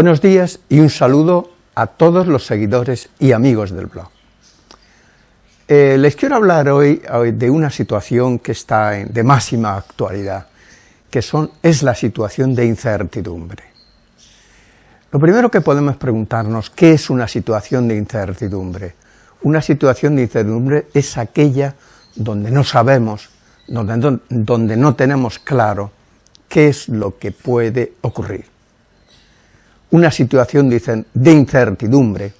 Buenos días y un saludo a todos los seguidores y amigos del blog. Eh, les quiero hablar hoy, de una situación que está de máxima actualidad, que es la situación de incertidumbre. Lo primero que podemos preguntarnos, ¿qué es una situación de incertidumbre? Una situación de incertidumbre es aquella donde no sabemos, donde no tenemos claro qué es lo que puede ocurrir. Una situación de incertidumbre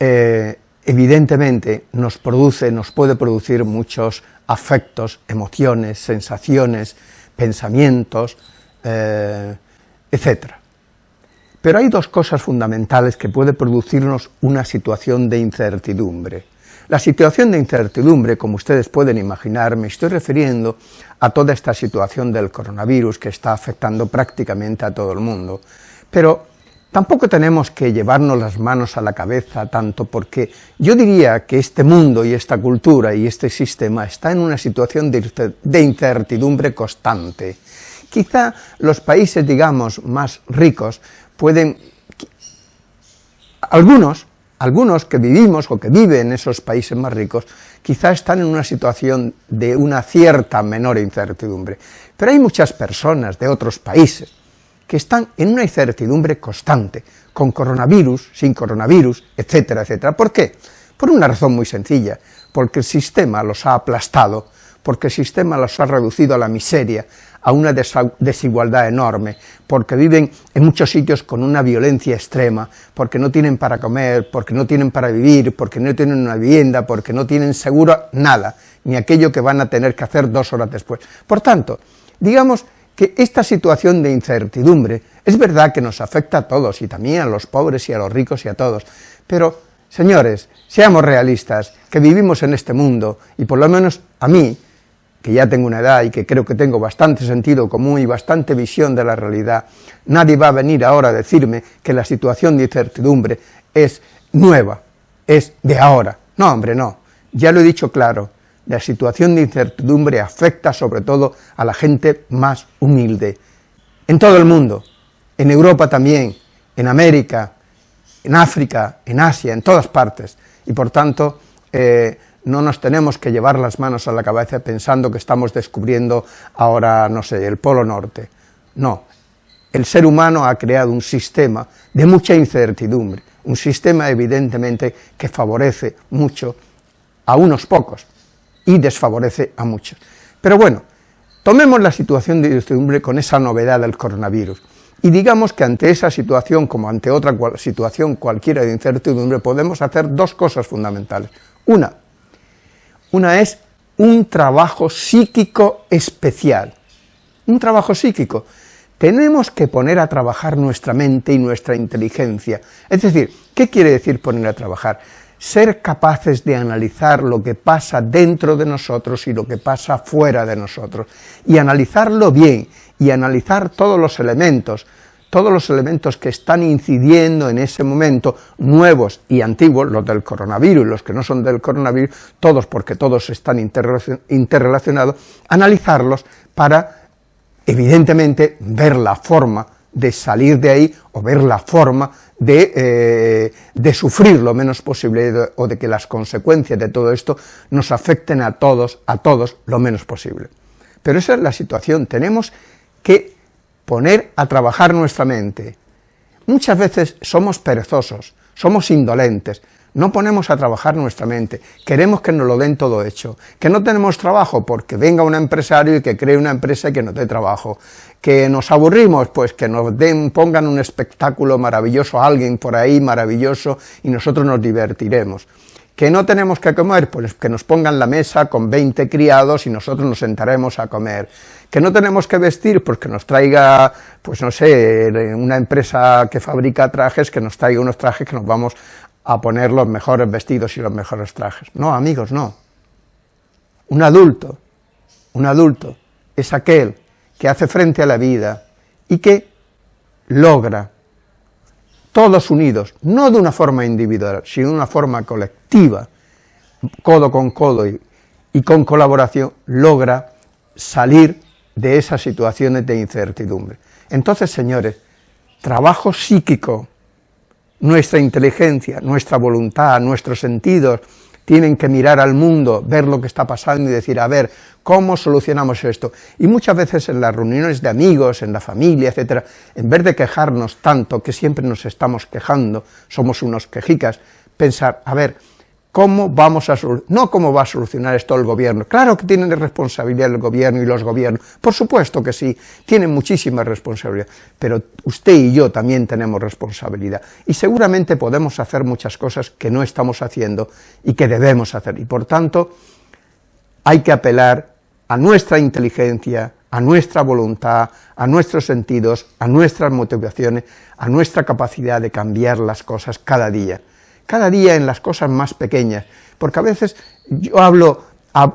eh, evidentemente nos produce, nos puede producir muchos afectos, emociones, sensaciones, pensamientos, eh, etc. Pero hay dos cosas fundamentales que puede producirnos una situación de incertidumbre. La situación de incertidumbre, como ustedes pueden imaginar, me estoy refiriendo a toda esta situación del coronavirus que está afectando prácticamente a todo el mundo, pero Tampoco tenemos que llevarnos las manos a la cabeza tanto porque yo diría que este mundo y esta cultura y este sistema está en una situación de incertidumbre constante. Quizá los países, digamos, más ricos pueden... Algunos, algunos que vivimos o que viven en esos países más ricos, quizá están en una situación de una cierta menor incertidumbre. Pero hay muchas personas de otros países, que están en una incertidumbre constante, con coronavirus, sin coronavirus, etcétera, etcétera. ¿Por qué? Por una razón muy sencilla, porque el sistema los ha aplastado, porque el sistema los ha reducido a la miseria, a una desigualdad enorme, porque viven en muchos sitios con una violencia extrema, porque no tienen para comer, porque no tienen para vivir, porque no tienen una vivienda, porque no tienen seguro nada, ni aquello que van a tener que hacer dos horas después. Por tanto, digamos que esta situación de incertidumbre es verdad que nos afecta a todos, y también a los pobres y a los ricos y a todos, pero, señores, seamos realistas, que vivimos en este mundo, y por lo menos a mí, que ya tengo una edad y que creo que tengo bastante sentido común y bastante visión de la realidad, nadie va a venir ahora a decirme que la situación de incertidumbre es nueva, es de ahora. No, hombre, no, ya lo he dicho claro, la situación de incertidumbre afecta sobre todo a la gente más humilde, en todo el mundo, en Europa también, en América, en África, en Asia, en todas partes, y por tanto eh, no nos tenemos que llevar las manos a la cabeza pensando que estamos descubriendo ahora, no sé, el Polo Norte. No, el ser humano ha creado un sistema de mucha incertidumbre, un sistema evidentemente que favorece mucho a unos pocos, y desfavorece a muchos. Pero bueno, tomemos la situación de incertidumbre con esa novedad del coronavirus, y digamos que ante esa situación, como ante otra situación cualquiera de incertidumbre, podemos hacer dos cosas fundamentales. Una, una es un trabajo psíquico especial, un trabajo psíquico. Tenemos que poner a trabajar nuestra mente y nuestra inteligencia. Es decir, ¿qué quiere decir poner a trabajar? Ser capaces de analizar lo que pasa dentro de nosotros y lo que pasa fuera de nosotros, y analizarlo bien, y analizar todos los elementos, todos los elementos que están incidiendo en ese momento, nuevos y antiguos, los del coronavirus los que no son del coronavirus, todos porque todos están interrelacionados, analizarlos para, evidentemente, ver la forma de salir de ahí o ver la forma de, eh, de, sufrir lo menos posible o de que las consecuencias de todo esto nos afecten a todos, a todos, lo menos posible. Pero esa es la situación, tenemos que poner a trabajar nuestra mente. Muchas veces somos perezosos, somos indolentes, no ponemos a trabajar nuestra mente, queremos que nos lo den todo hecho, que no tenemos trabajo porque venga un empresario y que cree una empresa y que nos dé trabajo, que nos aburrimos, pues que nos den, pongan un espectáculo maravilloso a alguien por ahí maravilloso y nosotros nos divertiremos. ¿Que no tenemos que comer? Pues que nos pongan la mesa con 20 criados y nosotros nos sentaremos a comer. ¿Que no tenemos que vestir? Pues que nos traiga, pues no sé, una empresa que fabrica trajes, que nos traiga unos trajes que nos vamos a poner los mejores vestidos y los mejores trajes. No, amigos, no. Un adulto, un adulto es aquel que hace frente a la vida y que logra, todos unidos, no de una forma individual, sino de una forma colectiva, codo con codo y, y con colaboración, logra salir de esas situaciones de incertidumbre. Entonces, señores, trabajo psíquico, nuestra inteligencia, nuestra voluntad, nuestros sentidos, tienen que mirar al mundo, ver lo que está pasando y decir, a ver, ¿cómo solucionamos esto? Y muchas veces en las reuniones de amigos, en la familia, etcétera, en vez de quejarnos tanto, que siempre nos estamos quejando, somos unos quejicas, pensar, a ver, ¿Cómo vamos a no cómo va a solucionar esto el gobierno? Claro que tienen responsabilidad el gobierno y los gobiernos, por supuesto que sí, tienen muchísima responsabilidad, pero usted y yo también tenemos responsabilidad, y seguramente podemos hacer muchas cosas que no estamos haciendo y que debemos hacer, y por tanto hay que apelar a nuestra inteligencia, a nuestra voluntad, a nuestros sentidos, a nuestras motivaciones, a nuestra capacidad de cambiar las cosas cada día cada día en las cosas más pequeñas, porque a veces yo hablo,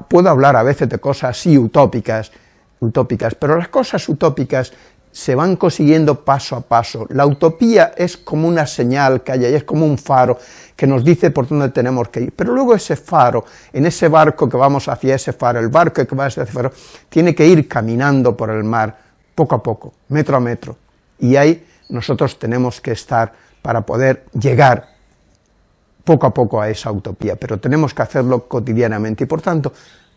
puedo hablar a veces de cosas así utópicas, utópicas, pero las cosas utópicas se van consiguiendo paso a paso. La utopía es como una señal que hay ahí, es como un faro que nos dice por dónde tenemos que ir, pero luego ese faro, en ese barco que vamos hacia ese faro, el barco que va hacia ese faro, tiene que ir caminando por el mar, poco a poco, metro a metro, y ahí nosotros tenemos que estar para poder llegar poco a poco a esa utopía, pero tenemos que hacerlo cotidianamente y por tanto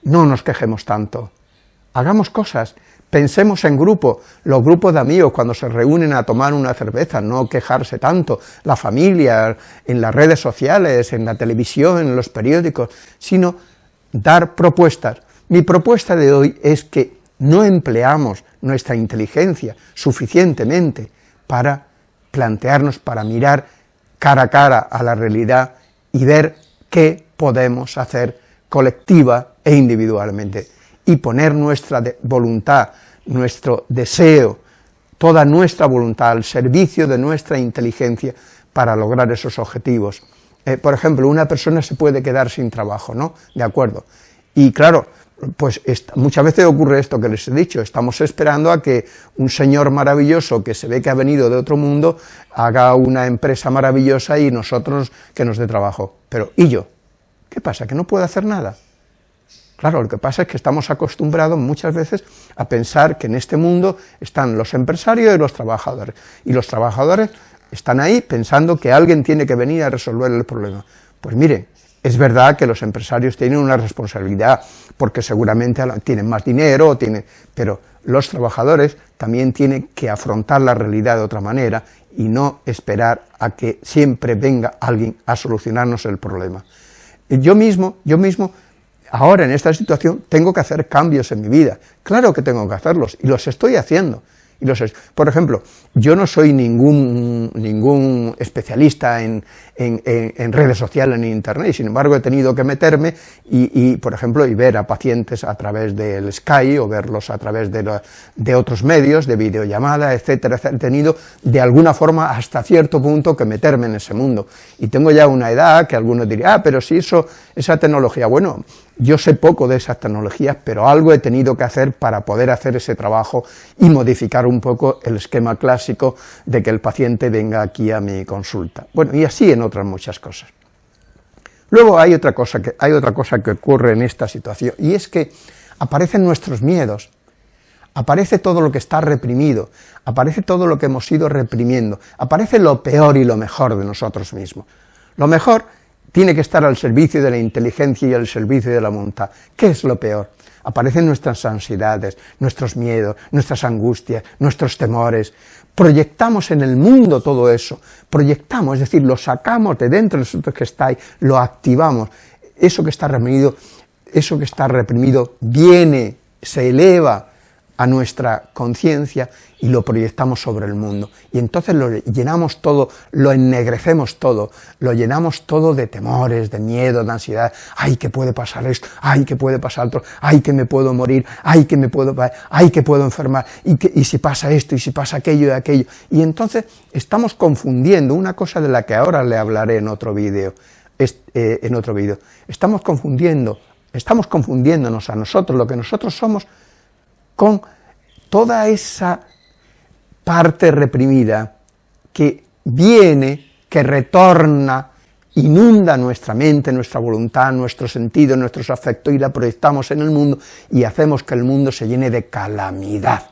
no nos quejemos tanto. Hagamos cosas, pensemos en grupo, los grupos de amigos cuando se reúnen a tomar una cerveza, no quejarse tanto, la familia, en las redes sociales, en la televisión, en los periódicos, sino dar propuestas. Mi propuesta de hoy es que no empleamos nuestra inteligencia suficientemente para plantearnos, para mirar cara a cara a la realidad y ver qué podemos hacer colectiva e individualmente, y poner nuestra voluntad, nuestro deseo, toda nuestra voluntad al servicio de nuestra inteligencia para lograr esos objetivos. Eh, por ejemplo, una persona se puede quedar sin trabajo, ¿no? De acuerdo. Y claro, pues muchas veces ocurre esto que les he dicho, estamos esperando a que un señor maravilloso que se ve que ha venido de otro mundo haga una empresa maravillosa y nosotros que nos dé trabajo. Pero, ¿y yo? ¿Qué pasa? ¿Que no puedo hacer nada? Claro, lo que pasa es que estamos acostumbrados muchas veces a pensar que en este mundo están los empresarios y los trabajadores, y los trabajadores están ahí pensando que alguien tiene que venir a resolver el problema. Pues mire, es verdad que los empresarios tienen una responsabilidad, porque seguramente tienen más dinero, tienen, pero los trabajadores también tienen que afrontar la realidad de otra manera y no esperar a que siempre venga alguien a solucionarnos el problema. Yo mismo, yo mismo, ahora en esta situación, tengo que hacer cambios en mi vida. Claro que tengo que hacerlos, y los estoy haciendo. Por ejemplo, yo no soy ningún, ningún especialista en, en, redes sociales ni internet, y sin embargo he tenido que meterme y, por ejemplo, y ver a pacientes a través del Sky o verlos a través de, de otros medios, de videollamada, etcétera, etcétera, he tenido de alguna forma hasta cierto punto que meterme en ese mundo. Y tengo ya una edad que algunos dirían, ah, pero si eso, esa tecnología, bueno, yo sé poco de esas tecnologías, pero algo he tenido que hacer para poder hacer ese trabajo y modificar un poco el esquema clásico de que el paciente venga aquí a mi consulta. Bueno, y así en otras muchas cosas. Luego hay otra cosa que, hay otra cosa que ocurre en esta situación, y es que aparecen nuestros miedos, aparece todo lo que está reprimido, aparece todo lo que hemos ido reprimiendo, aparece lo peor y lo mejor de nosotros mismos. Lo mejor tiene que estar al servicio de la inteligencia y al servicio de la voluntad. ¿Qué es lo peor? Aparecen nuestras ansiedades, nuestros miedos, nuestras angustias, nuestros temores. Proyectamos en el mundo todo eso, proyectamos, es decir, lo sacamos de dentro de nosotros que está ahí, lo activamos. Eso que está reprimido, eso que está reprimido viene, se eleva a nuestra conciencia y lo proyectamos sobre el mundo. Y entonces lo llenamos todo, lo ennegrecemos todo, lo llenamos todo de temores, de miedo, de ansiedad. ¡Ay, que puede pasar esto! ¡Ay, que puede pasar otro! ¡Ay, que me puedo morir! ¡Ay, que me puedo... ¡Ay, que puedo enfermar! ¿Y, que, y si pasa esto, y si pasa aquello y aquello. Y entonces estamos confundiendo una cosa de la que ahora le hablaré en otro vídeo, eh, en otro vídeo. Estamos confundiendo, estamos confundiéndonos a nosotros, lo que nosotros somos, con toda esa parte reprimida que viene, que retorna, inunda nuestra mente, nuestra voluntad, nuestro sentido, nuestros afectos y la proyectamos en el mundo y hacemos que el mundo se llene de calamidad,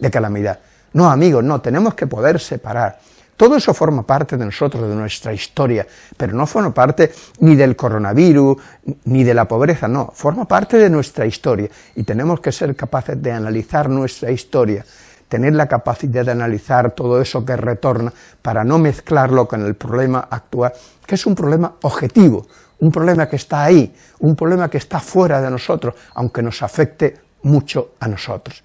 de calamidad. No, amigos, no, tenemos que poder separar. Todo eso forma parte de nosotros, de nuestra historia, pero no forma parte ni del coronavirus, ni de la pobreza, no, forma parte de nuestra historia, y tenemos que ser capaces de analizar nuestra historia, tener la capacidad de analizar todo eso que retorna, para no mezclarlo con el problema actual, que es un problema objetivo, un problema que está ahí, un problema que está fuera de nosotros, aunque nos afecte mucho a nosotros.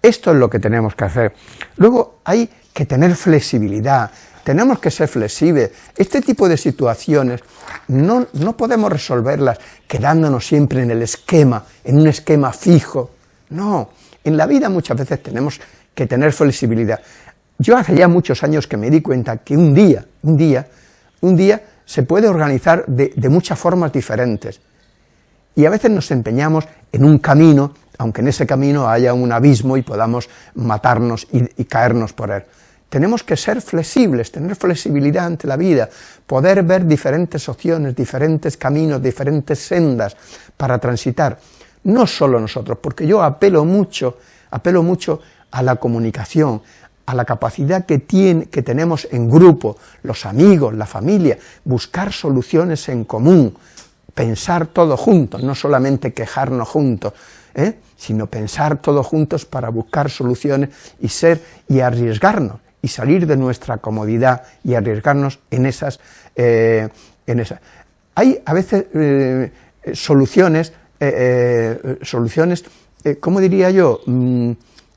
Esto es lo que tenemos que hacer. Luego hay que tener flexibilidad, tenemos que ser flexibles. Este tipo de situaciones no, no podemos resolverlas quedándonos siempre en el esquema, en un esquema fijo. No, en la vida muchas veces tenemos que tener flexibilidad. Yo hace ya muchos años que me di cuenta que un día, un día, un día se puede organizar de, muchas formas diferentes. Y a veces nos empeñamos en un camino, aunque en ese camino haya un abismo y podamos matarnos y caernos por él. Tenemos que ser flexibles, tener flexibilidad ante la vida, poder ver diferentes opciones, diferentes caminos, diferentes sendas para transitar. No solo nosotros, porque yo apelo mucho, apelo mucho a la comunicación, a la capacidad que, tiene, que tenemos en grupo, los amigos, la familia, buscar soluciones en común, pensar todos juntos, no solamente quejarnos juntos, ¿eh? sino pensar todos juntos para buscar soluciones y ser y arriesgarnos y salir de nuestra comodidad y arriesgarnos en esas... Eh, en esas. Hay a veces eh, soluciones, eh, soluciones, ¿cómo diría yo?, mm,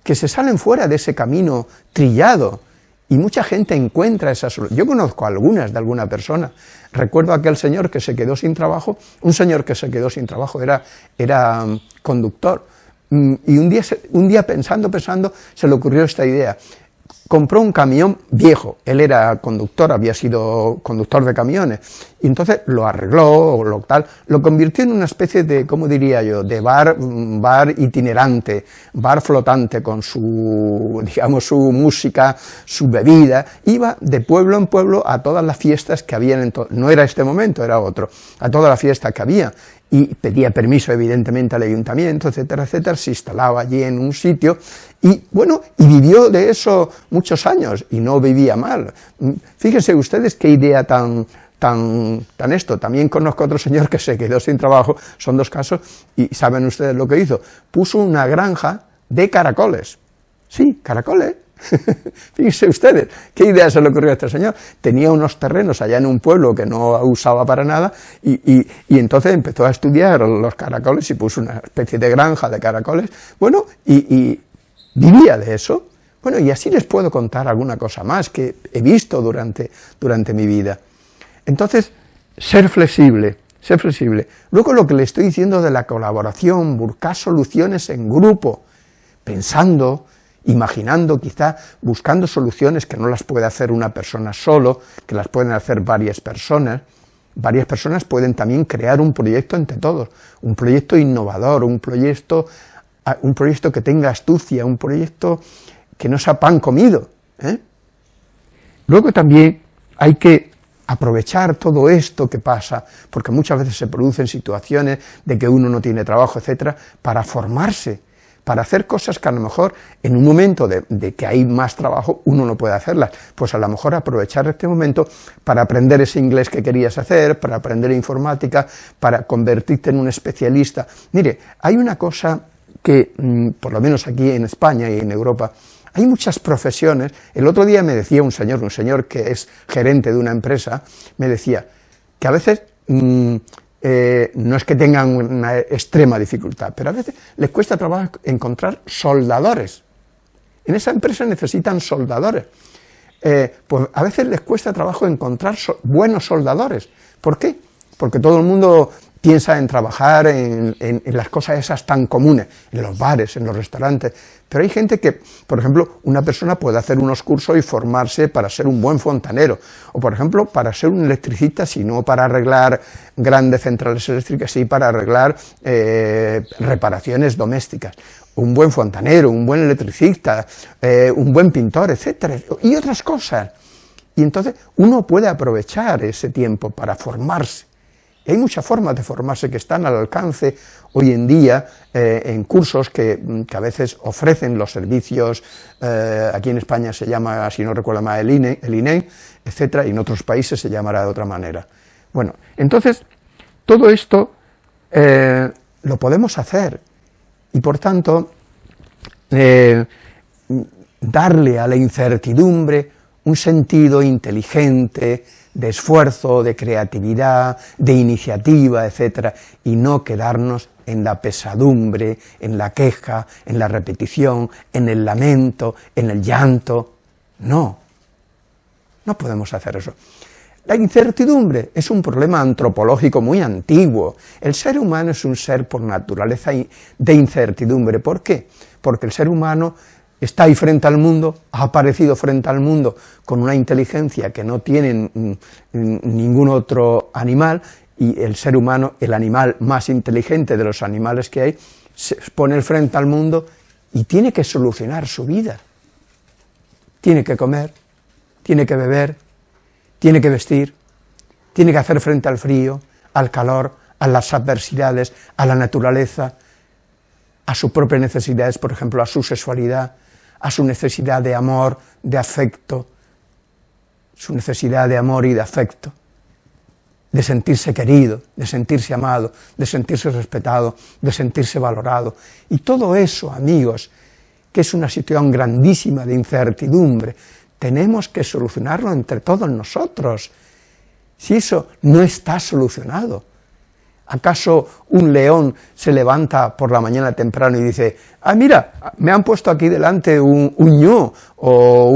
que se salen fuera de ese camino trillado, y mucha gente encuentra esa solución. Yo conozco algunas de alguna persona. Recuerdo aquel señor que se quedó sin trabajo, un señor que se quedó sin trabajo, era, era mm, conductor, mm, y un día, un día pensando, pensando, se le ocurrió esta idea compró un camión viejo, él era conductor, había sido conductor de camiones, y entonces lo arregló, lo tal, lo convirtió en una especie de, ¿cómo diría yo?, de bar, mm, bar itinerante, bar flotante con su, digamos, su música, su bebida, iba de pueblo en pueblo a todas las fiestas que habían, en no era este momento, era otro, a todas las fiestas que había, y pedía permiso evidentemente al ayuntamiento, etcétera, etcétera, se instalaba allí en un sitio y bueno, y vivió de eso muchos años y no vivía mal. Fíjense ustedes qué idea tan, tan, tan esto. También conozco otro señor que se quedó sin trabajo, son dos casos, y saben ustedes lo que hizo. Puso una granja de caracoles. Sí, caracoles. Fíjense ustedes, qué idea se le ocurrió a este señor. Tenía unos terrenos allá en un pueblo que no usaba para nada y, entonces empezó a estudiar los caracoles y puso una especie de granja de caracoles. Bueno, y, vivía de eso. Bueno, y así les puedo contar alguna cosa más que he visto durante, durante mi vida. Entonces, ser flexible, ser flexible. Luego lo que le estoy diciendo de la colaboración, buscar soluciones en grupo, pensando, imaginando quizá, buscando soluciones que no las puede hacer una persona solo, que las pueden hacer varias personas, varias personas pueden también crear un proyecto entre todos, un proyecto innovador, un proyecto, un proyecto que tenga astucia, un proyecto que no sea pan comido. ¿eh? Luego también hay que aprovechar todo esto que pasa, porque muchas veces se producen situaciones de que uno no tiene trabajo, etcétera, para formarse, para hacer cosas que a lo mejor en un momento de, que hay más trabajo uno no puede hacerlas, pues a lo mejor aprovechar este momento para aprender ese inglés que querías hacer, para aprender informática, para convertirte en un especialista. Mire, hay una cosa que, mm, por lo menos aquí en España y en Europa, hay muchas profesiones, el otro día me decía un señor, un señor que es gerente de una empresa, me decía que a veces mm, eh, no es que tengan una extrema dificultad, pero a veces les cuesta trabajo encontrar soldadores. En esa empresa necesitan soldadores. Eh, pues a veces les cuesta trabajo encontrar buenos soldadores. ¿Por qué? Porque todo el mundo piensa en trabajar en, las cosas esas tan comunes, en los bares, en los restaurantes, pero hay gente que, por ejemplo, una persona puede hacer unos cursos y formarse para ser un buen fontanero, o por ejemplo, para ser un electricista, si no para arreglar grandes centrales eléctricas, sí para arreglar eh, reparaciones domésticas, un buen fontanero, un buen electricista, eh, un buen pintor, etcétera, y otras cosas. Y entonces uno puede aprovechar ese tiempo para formarse Hay muchas formas de formarse que están al alcance hoy en día eh, en cursos que, a veces ofrecen los servicios, eh, aquí en España se llama, si no recuerdo mal, el INE, el INE, etcétera, y en otros países se llamará de otra manera. Bueno, entonces, todo esto eh, lo podemos hacer, y por tanto, darle a la incertidumbre un sentido inteligente, de esfuerzo, de creatividad, de iniciativa, etcétera, y no quedarnos en la pesadumbre, en la queja, en la repetición, en el lamento, en el llanto. No, no podemos hacer eso. La incertidumbre es un problema antropológico muy antiguo. El ser humano es un ser por naturaleza de incertidumbre. ¿Por qué? Porque el ser humano está ahí frente al mundo, ha aparecido frente al mundo con una inteligencia que no tiene ningún otro animal, y el ser humano, el animal más inteligente de los animales que hay, se pone frente al mundo y tiene que solucionar su vida. Tiene que comer, tiene que beber, tiene que vestir, tiene que hacer frente al frío, al calor, a las adversidades, a la naturaleza, a sus propias necesidades, por ejemplo, a su sexualidad, a su necesidad de amor, de afecto, su necesidad de amor y de afecto, de sentirse querido, de sentirse amado, de sentirse respetado, de sentirse valorado. Y todo eso, amigos, que es una situación grandísima de incertidumbre, tenemos que solucionarlo entre todos nosotros. Si eso no está solucionado, ¿Acaso un león se levanta por la mañana temprano y dice, ah, mira, me han puesto aquí delante un, ñu o,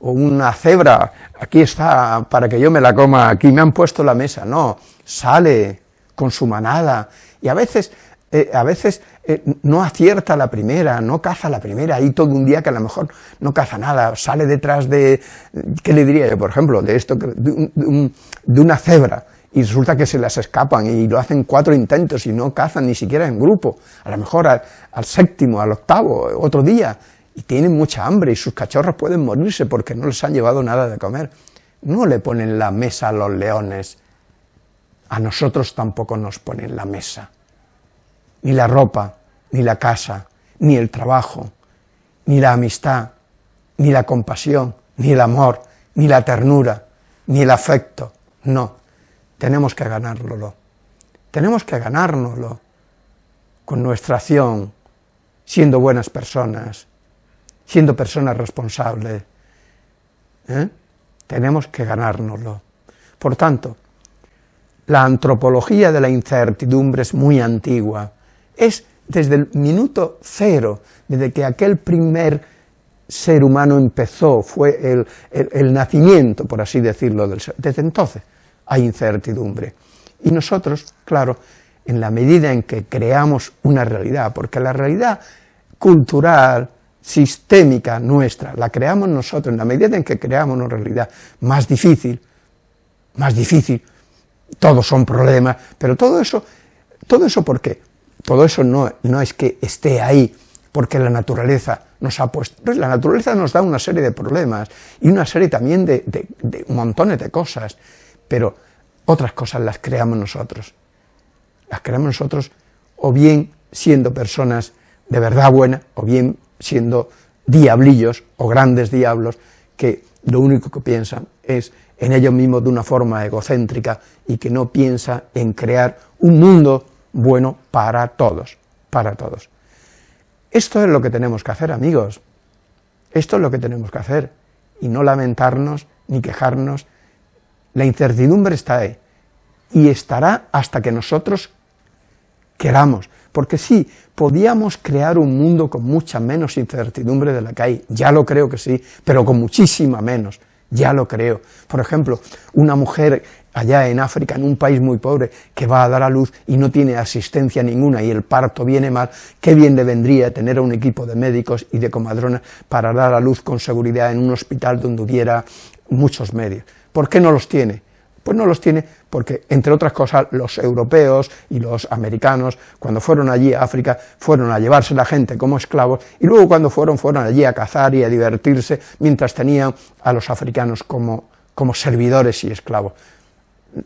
una cebra, aquí está, para que yo me la coma, aquí me han puesto la mesa? No, sale con su manada, y a veces, eh, a veces eh, no acierta la primera, no caza la primera, ahí todo un día que a lo mejor no caza nada, sale detrás de, ¿qué le diría yo, por ejemplo, de esto, de una cebra, y resulta que se las escapan y lo hacen cuatro intentos y no cazan ni siquiera en grupo, a lo mejor al, séptimo, al octavo, otro día, y tienen mucha hambre y sus cachorros pueden morirse porque no les han llevado nada de comer. No le ponen la mesa a los leones, a nosotros tampoco nos ponen la mesa, ni la ropa, ni la casa, ni el trabajo, ni la amistad, ni la compasión, ni el amor, ni la ternura, ni el afecto, no tenemos que ganárnoslo. Tenemos que ganárnoslo con nuestra acción, siendo buenas personas, siendo personas responsables. ¿eh? Tenemos que ganárnoslo. Por tanto, la antropología de la incertidumbre es muy antigua. Es desde el minuto cero, desde que aquel primer ser humano empezó, fue el, nacimiento, por así decirlo, del. Desde entonces hay incertidumbre. Y nosotros, claro, en la medida en que creamos una realidad, porque la realidad cultural, sistémica nuestra, la creamos nosotros, en la medida en que creamos una realidad más difícil, más difícil, todos son problemas, pero todo eso, todo eso ¿por qué? Todo eso no, no es que esté ahí, porque la naturaleza nos ha puesto, pues la naturaleza nos da una serie de problemas, y una serie también de, de, de montones de cosas, pero otras cosas las creamos nosotros. Las creamos nosotros o bien siendo personas de verdad buenas, o bien siendo diablillos o grandes diablos que lo único que piensan es en ellos mismos de una forma egocéntrica y que no piensa en crear un mundo bueno para todos, para todos. Esto es lo que tenemos que hacer, amigos. Esto es lo que tenemos que hacer, y no lamentarnos, ni quejarnos, la incertidumbre está ahí y estará hasta que nosotros queramos, porque sí, podíamos crear un mundo con mucha menos incertidumbre de la que hay, ya lo creo que sí, pero con muchísima menos, ya lo creo. Por ejemplo, una mujer allá en África, en un país muy pobre, que va a dar a luz y no tiene asistencia ninguna y el parto viene mal, qué bien le vendría tener a un equipo de médicos y de comadronas para dar a luz con seguridad en un hospital donde hubiera muchos medios. ¿Por qué no los tiene? Pues no los tiene porque, entre otras cosas, los europeos y los americanos, cuando fueron allí a África, fueron a llevarse la gente como esclavos, y luego cuando fueron, fueron allí a cazar y a divertirse, mientras tenían a los africanos como, como servidores y esclavos.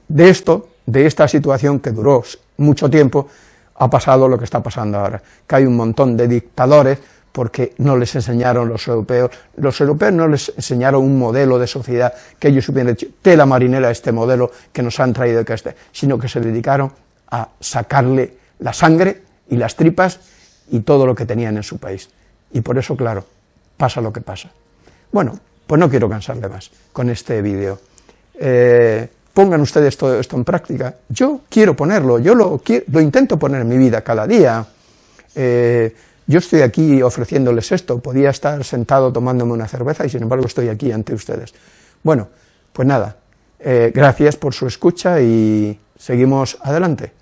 De esto, de esta situación que duró mucho tiempo, ha pasado lo que está pasando ahora, que hay un montón de dictadores porque no les enseñaron los europeos, los europeos no les enseñaron un modelo de sociedad que ellos hubieran hecho, tela marinera este modelo que nos han traído que este, sino que se dedicaron a sacarle la sangre y las tripas y todo lo que tenían en su país. Y por eso, claro, pasa lo que pasa. Bueno, pues no quiero cansarle más con este vídeo. Eh, pongan ustedes todo esto en práctica. Yo quiero ponerlo, yo lo, lo intento poner en mi vida cada día. Eh, yo estoy aquí ofreciéndoles esto, podía estar sentado tomándome una cerveza y sin embargo estoy aquí ante ustedes. Bueno, pues nada, eh, gracias por su escucha y seguimos adelante.